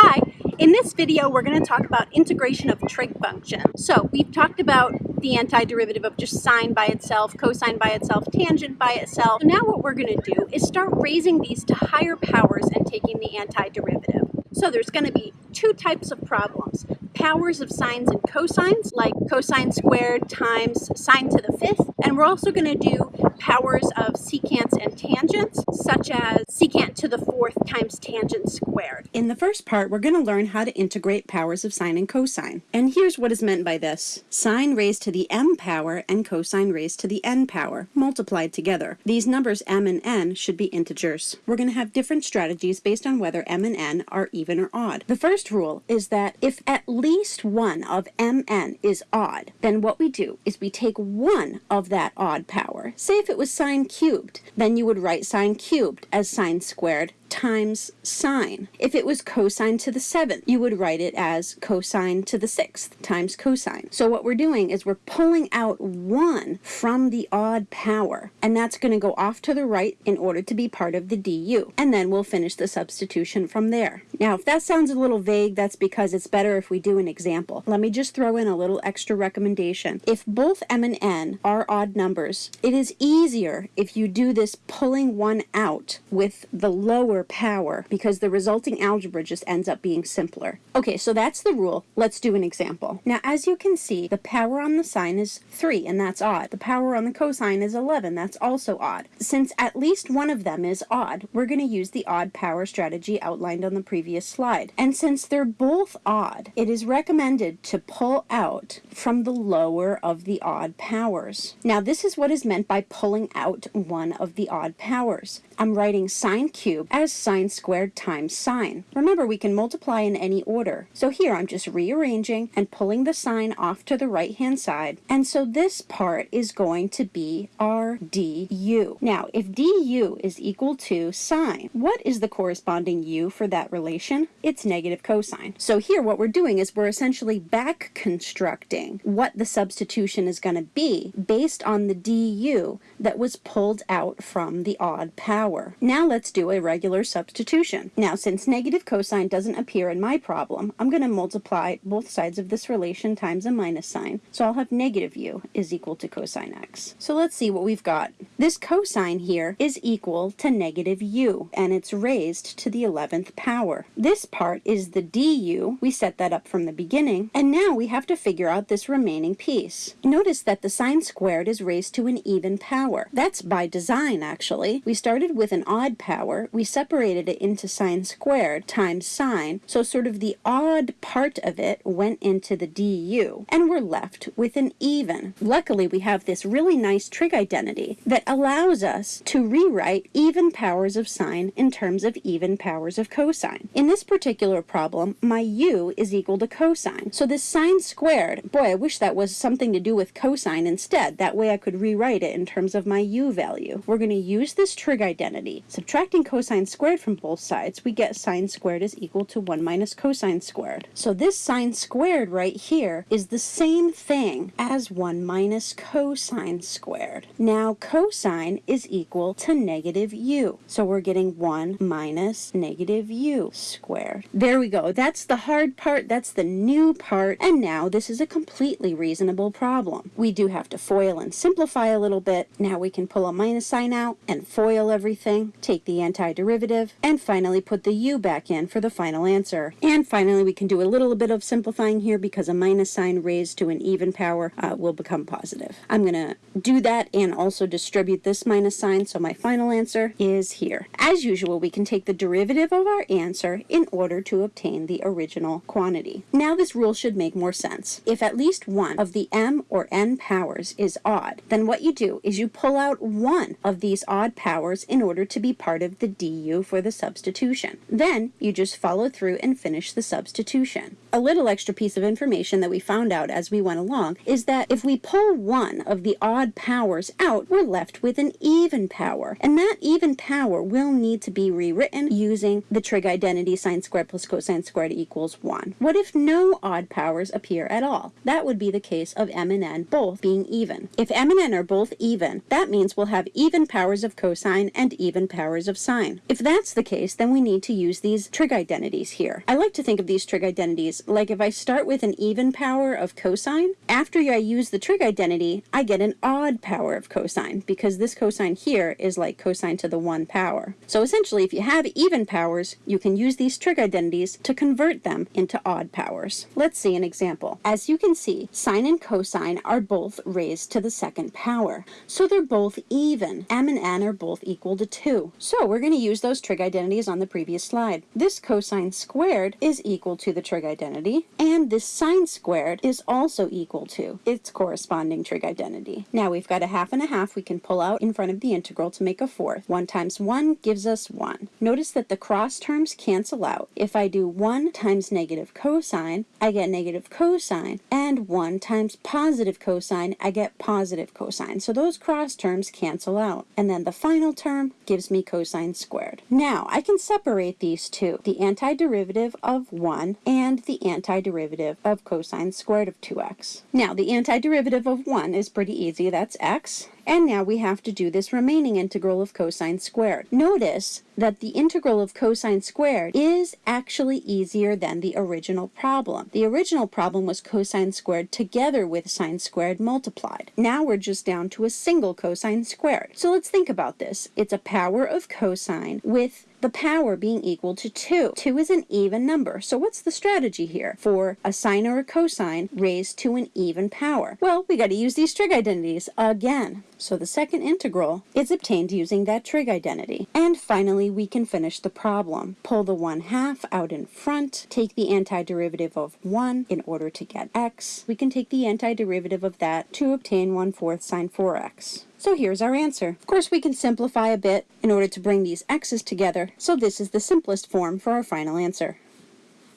Hi, in this video we're going to talk about integration of trig functions. So we've talked about the antiderivative of just sine by itself, cosine by itself, tangent by itself. So now what we're going to do is start raising these to higher powers and taking the antiderivative. So there's going to be two types of problems. Powers of sines and cosines, like cosine squared times sine to the fifth. And we're also going to do powers of secants and tangents, such as secant to the fourth times tangent squared. In the first part, we're going to learn how to integrate powers of sine and cosine. And here's what is meant by this. Sine raised to the m power and cosine raised to the n power, multiplied together. These numbers m and n should be integers. We're going to have different strategies based on whether m and n are even or odd. The first rule is that if at least one of mn is odd, then what we do is we take one of that odd power. Say if it was sine cubed, then you would write sine cubed as sine squared times sine. If it was cosine to the seventh, you would write it as cosine to the sixth times cosine. So what we're doing is we're pulling out one from the odd power, and that's going to go off to the right in order to be part of the du. And then we'll finish the substitution from there. Now, if that sounds a little vague, that's because it's better if we do an example. Let me just throw in a little extra recommendation. If both m and n are odd numbers, it is easier if you do this pulling one out with the lower power because the resulting algebra just ends up being simpler. Okay, so that's the rule. Let's do an example. Now, as you can see, the power on the sine is 3, and that's odd. The power on the cosine is 11. That's also odd. Since at least one of them is odd, we're going to use the odd power strategy outlined on the previous slide. And since they're both odd, it is recommended to pull out from the lower of the odd powers. Now, this is what is meant by pulling out one of the odd powers. I'm writing sine cubed as sine squared times sine. Remember, we can multiply in any order. So here I'm just rearranging and pulling the sine off to the right-hand side. And so this part is going to be our du. Now, if du is equal to sine, what is the corresponding u for that relation? It's negative cosine. So here what we're doing is we're essentially back constructing what the substitution is going to be based on the du that was pulled out from the odd power power. Now let's do a regular substitution. Now since negative cosine doesn't appear in my problem, I'm going to multiply both sides of this relation times a minus sign. So I'll have negative u is equal to cosine x. So let's see what we've got. This cosine here is equal to negative u, and it's raised to the 11th power. This part is the du. We set that up from the beginning, and now we have to figure out this remaining piece. Notice that the sine squared is raised to an even power. That's by design, actually. We started with an odd power, we separated it into sine squared times sine, so sort of the odd part of it went into the du, and we're left with an even. Luckily, we have this really nice trig identity that allows us to rewrite even powers of sine in terms of even powers of cosine. In this particular problem, my u is equal to cosine. So this sine squared, boy, I wish that was something to do with cosine instead. That way I could rewrite it in terms of my u value. We're going to use this trig identity identity. Subtracting cosine squared from both sides, we get sine squared is equal to 1 minus cosine squared. So this sine squared right here is the same thing as 1 minus cosine squared. Now cosine is equal to negative u. So we're getting 1 minus negative u squared. There we go. That's the hard part. That's the new part. And now this is a completely reasonable problem. We do have to FOIL and simplify a little bit. Now we can pull a minus sign out and FOIL everything everything, take the antiderivative, and finally put the u back in for the final answer. And finally, we can do a little bit of simplifying here because a minus sign raised to an even power uh, will become positive. I'm going to do that and also distribute this minus sign, so my final answer is here. As usual, we can take the derivative of our answer in order to obtain the original quantity. Now this rule should make more sense. If at least one of the m or n powers is odd, then what you do is you pull out one of these odd powers in order order to be part of the du for the substitution. Then you just follow through and finish the substitution. A little extra piece of information that we found out as we went along is that if we pull one of the odd powers out, we're left with an even power. And that even power will need to be rewritten using the trig identity sine squared plus cosine squared equals 1. What if no odd powers appear at all? That would be the case of m and n both being even. If m and n are both even, that means we'll have even powers of cosine and even powers of sine. If that's the case, then we need to use these trig identities here. I like to think of these trig identities like if I start with an even power of cosine, after I use the trig identity, I get an odd power of cosine because this cosine here is like cosine to the 1 power. So essentially, if you have even powers, you can use these trig identities to convert them into odd powers. Let's see an example. As you can see, sine and cosine are both raised to the second power. So they're both even. m and n are both equal to 2. So we're going to use those trig identities on the previous slide. This cosine squared is equal to the trig identity, and this sine squared is also equal to its corresponding trig identity. Now we've got a half and a half we can pull out in front of the integral to make a fourth. 1 times 1 gives us 1. Notice that the cross terms cancel out. If I do 1 times negative cosine, I get negative cosine, and 1 times positive cosine, I get positive cosine. So those cross terms cancel out. And then the final term gives me cosine squared. Now, I can separate these two, the antiderivative of 1 and the antiderivative of cosine squared of 2x. Now, the antiderivative of 1 is pretty easy. That's x. And now we have to do this remaining integral of cosine squared. Notice that the integral of cosine squared is actually easier than the original problem. The original problem was cosine squared together with sine squared multiplied. Now we're just down to a single cosine squared. So let's think about this. It's a power of cosine with the power being equal to 2. 2 is an even number. So what's the strategy here for a sine or a cosine raised to an even power? Well, we got to use these trig identities again. So the second integral is obtained using that trig identity. And finally, we can finish the problem. Pull the 1 half out in front, take the antiderivative of 1 in order to get x. We can take the antiderivative of that to obtain 1 fourth sine 4x. So here's our answer. Of course, we can simplify a bit in order to bring these x's together, so this is the simplest form for our final answer.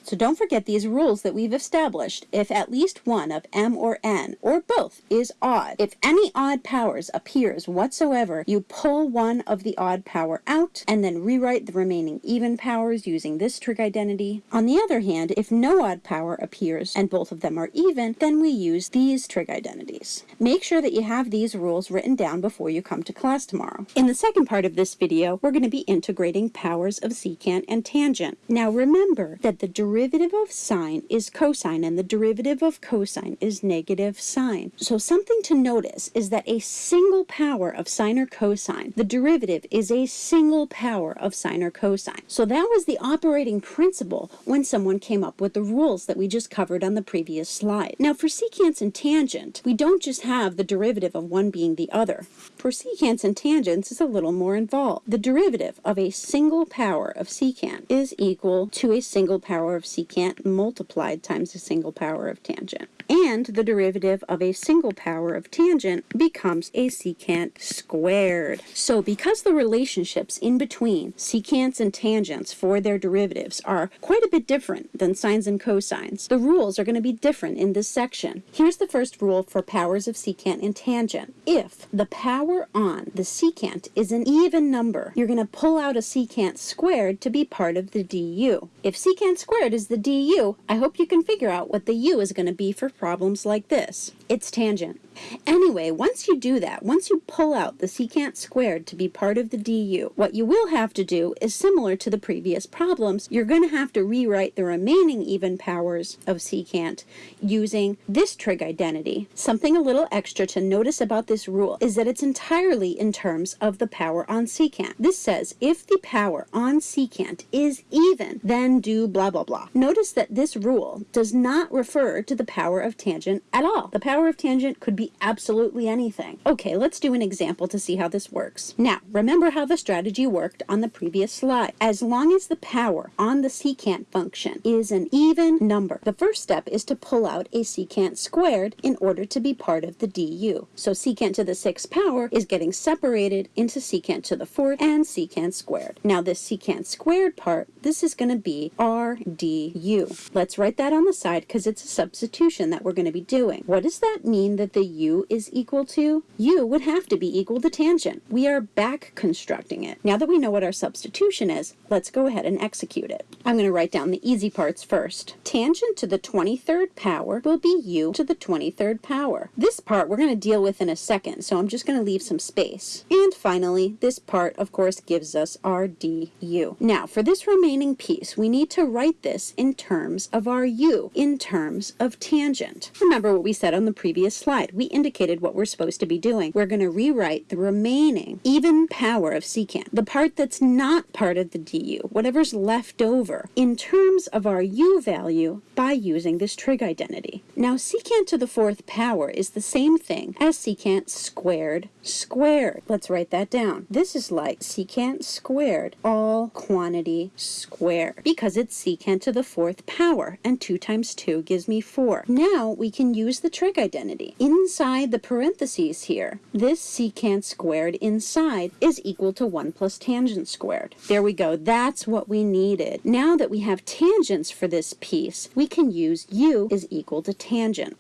So don't forget these rules that we've established. If at least one of m or n, or both, is odd, if any odd powers appears whatsoever, you pull one of the odd power out and then rewrite the remaining even powers using this trig identity. On the other hand, if no odd power appears and both of them are even, then we use these trig identities. Make sure that you have these rules written down before you come to class tomorrow. In the second part of this video, we're going to be integrating powers of secant and tangent. Now remember that the derivative of sine is cosine and the derivative of cosine is negative sine. So something to notice is that a single power of sine or cosine, the derivative is a single power of sine or cosine. So that was the operating principle when someone came up with the rules that we just covered on the previous slide. Now for secants and tangent, we don't just have the derivative of one being the other. For secants and tangents is a little more involved. The derivative of a single power of secant is equal to a single power of secant multiplied times a single power of tangent. And the derivative of a single power of tangent becomes a secant squared. So because the relationships in between secants and tangents for their derivatives are quite a bit different than sines and cosines, the rules are going to be different in this section. Here's the first rule for powers of secant and tangent. If the power on the secant is an even number, you're going to pull out a secant squared to be part of the du. If secant squared is the du, I hope you can figure out what the u is going to be for problems like this. It's tangent. Anyway, once you do that, once you pull out the secant squared to be part of the du, what you will have to do is similar to the previous problems, you're going to have to rewrite the remaining even powers of secant using this trig identity. Something a little extra to notice about this rule is that it's entirely in terms of the power on secant. This says if the power on secant is even, then do blah blah blah. Notice that this rule does not refer to the power of tangent at all. The power of tangent could be absolutely anything. Okay, let's do an example to see how this works. Now, remember how the strategy worked on the previous slide. As long as the power on the secant function is an even number, the first step is to pull out a secant squared in order to be part of the du. So secant to the sixth power is getting separated into secant to the fourth and secant squared. Now this secant squared part, this is going to be r du. Let's write that on the side because it's a substitution that we're going to be doing. What does that that mean that the u is equal to? u would have to be equal to tangent. We are back constructing it. Now that we know what our substitution is, let's go ahead and execute it. I'm going to write down the easy parts first. Tangent to the 23rd power will be u to the 23rd power. This part we're going to deal with in a second, so I'm just going to leave some space. And finally, this part, of course, gives us our du. Now, for this remaining piece, we need to write this in terms of our u, in terms of tangent. Remember what we said on the previous slide. We indicated what we're supposed to be doing. We're going to rewrite the remaining even power of secant, the part that's not part of the du, whatever's left over, in terms of our u value by using this trig identity. Now, secant to the fourth power is the same thing as secant squared squared. Let's write that down. This is like secant squared, all quantity squared, because it's secant to the fourth power, and 2 times 2 gives me 4. Now we can use the trig identity. Inside the parentheses here, this secant squared inside is equal to 1 plus tangent squared. There we go. That's what we needed. Now that we have tangents for this piece, we can use u is equal to tangent.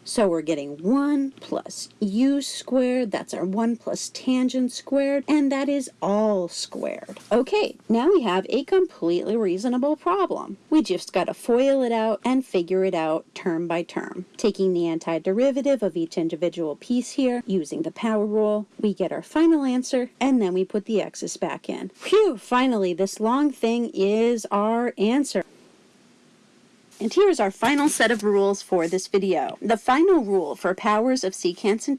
So we're getting 1 plus u squared. That's our 1 plus tangent squared. And that is all squared. Okay, now we have a completely reasonable problem. We just got to FOIL it out and figure it out term by term. Taking the antiderivative of each individual piece here, using the power rule, we get our final answer, and then we put the x's back in. Phew, finally, this long thing is our answer. And here's our final set of rules for this video. The final rule for powers of secants and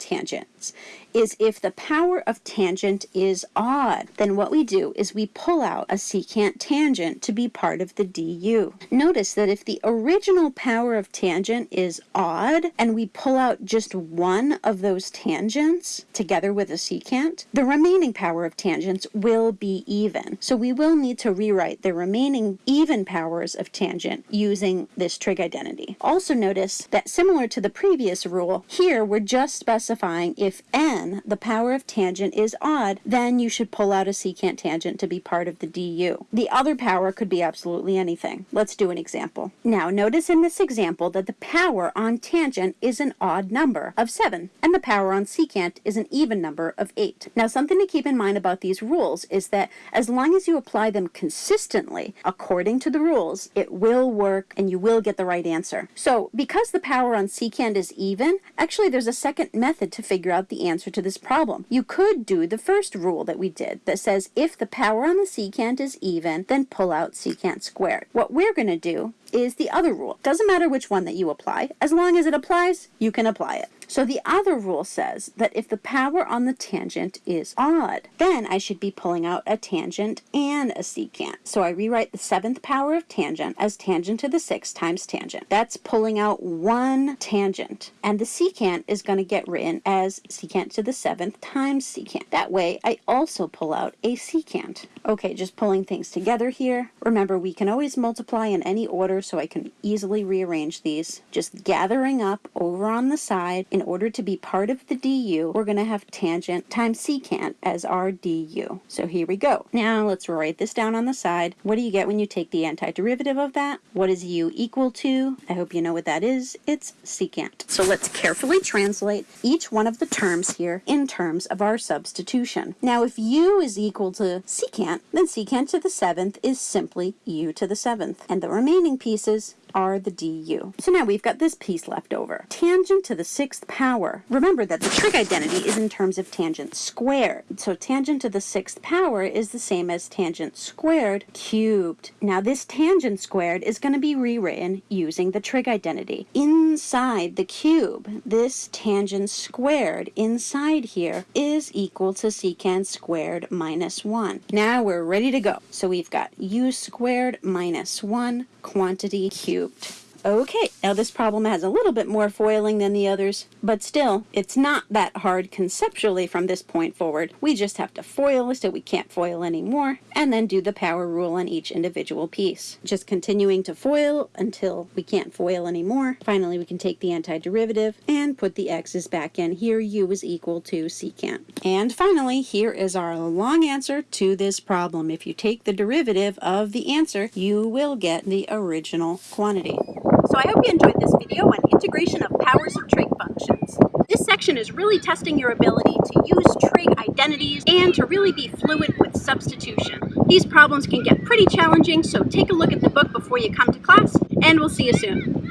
tangents is if the power of tangent is odd, then what we do is we pull out a secant tangent to be part of the du. Notice that if the original power of tangent is odd and we pull out just one of those tangents together with a secant, the remaining power of tangents will be even. So we will need to rewrite the remaining even powers of tangent using this trig identity. Also notice that similar to the previous rule, here we're just specifying if n the power of tangent is odd, then you should pull out a secant tangent to be part of the du. The other power could be absolutely anything. Let's do an example. Now, notice in this example that the power on tangent is an odd number of 7, and the power on secant is an even number of 8. Now, something to keep in mind about these rules is that as long as you apply them consistently according to the rules, it will work and you will get the right answer. So, because the power on secant is even, actually there's a second method to figure out the answer to this problem. You could do the first rule that we did that says if the power on the secant is even, then pull out secant squared. What we're going to do is the other rule. Doesn't matter which one that you apply. As long as it applies, you can apply it. So the other rule says that if the power on the tangent is odd, then I should be pulling out a tangent and a secant. So I rewrite the seventh power of tangent as tangent to the sixth times tangent. That's pulling out one tangent. And the secant is going to get written as secant to the seventh times secant. That way I also pull out a secant. Okay, just pulling things together here. Remember, we can always multiply in any order so I can easily rearrange these. Just gathering up over on the side, in order to be part of the du, we're going to have tangent times secant as our du. So here we go. Now let's write this down on the side. What do you get when you take the antiderivative of that? What is u equal to? I hope you know what that is. It's secant. So let's carefully translate each one of the terms here in terms of our substitution. Now if u is equal to secant, then secant to the seventh is simply u to the seventh. And the remaining piece pieces are the du. So now we've got this piece left over. Tangent to the sixth power. Remember that the trig identity is in terms of tangent squared. So tangent to the sixth power is the same as tangent squared cubed. Now this tangent squared is going to be rewritten using the trig identity. Inside the cube, this tangent squared inside here is equal to secant squared minus 1. Now we're ready to go. So we've got u squared minus 1 quantity cubed scooped. Okay, now this problem has a little bit more foiling than the others, but still, it's not that hard conceptually from this point forward. We just have to foil till we can't foil anymore, and then do the power rule on each individual piece. Just continuing to foil until we can't foil anymore. Finally, we can take the antiderivative and put the x's back in. Here, u is equal to secant. And finally, here is our long answer to this problem. If you take the derivative of the answer, you will get the original quantity. So I hope you enjoyed this video on integration of powers of trig functions. This section is really testing your ability to use trig identities and to really be fluent with substitution. These problems can get pretty challenging, so take a look at the book before you come to class, and we'll see you soon.